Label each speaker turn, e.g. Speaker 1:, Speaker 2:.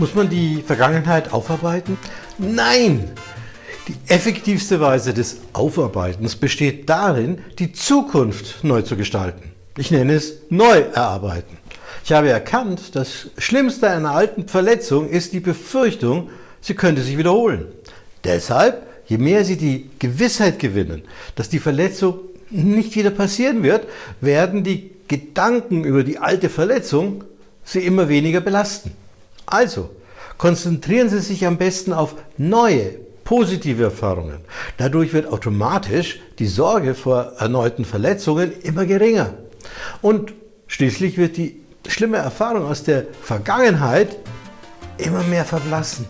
Speaker 1: Muss man die Vergangenheit aufarbeiten? Nein! Die effektivste Weise des Aufarbeitens besteht darin, die Zukunft neu zu gestalten. Ich nenne es Neuerarbeiten. Ich habe erkannt, das Schlimmste einer alten Verletzung ist die Befürchtung, sie könnte sich wiederholen. Deshalb, je mehr Sie die Gewissheit gewinnen, dass die Verletzung nicht wieder passieren wird, werden die Gedanken über die alte Verletzung Sie immer weniger belasten. Also, konzentrieren Sie sich am besten auf neue, positive Erfahrungen. Dadurch wird automatisch die Sorge vor erneuten Verletzungen immer geringer. Und schließlich wird die schlimme Erfahrung aus der Vergangenheit immer mehr verblassen.